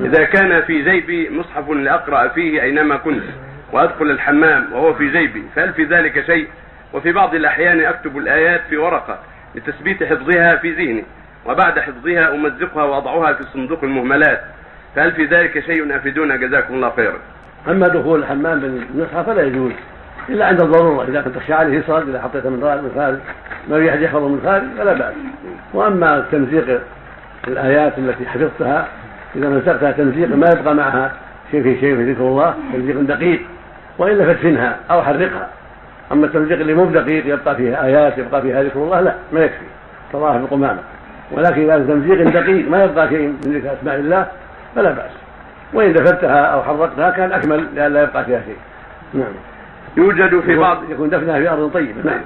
إذا كان في جيبي مصحف لأقرأ فيه أينما كنت وأدخل الحمام وهو في جيبي فهل في ذلك شيء؟ وفي بعض الأحيان أكتب الآيات في ورقة لتثبيت حفظها في ذهني وبعد حفظها أمزقها وأضعها في صندوق المهملات. فهل في ذلك شيء أفيدونا؟ جزاكم الله خيرا. أما دخول الحمام بالنسخه فلا يجوز إلا عند الضرورة إذا كنت تخشى عليه يصرد إذا حطيته من خارج ما يحفظه من خارج فلا بأس. وأما تمزيق الآيات التي حفظتها إذا مزقتها تمزيقا ما يبقى معها شيء في شيء في ذكر الله تمزيق دقيق وإلا فادفنها أو حرقها. أما التمزيق اللي مو بدقيق يبقى فيها آيات يبقى فيها ذكر الله لا ما يكفي. كظاهر القمامة. ولكن إذا تمزيق دقيق ما يبقى شيء من ذكر أسماء الله فلا بأس. وإن دفنتها أو حرقتها كان أكمل لئلا يبقى فيها شيء. نعم. يوجد في بعض يكون دفنها في أرض طيبة. نعم.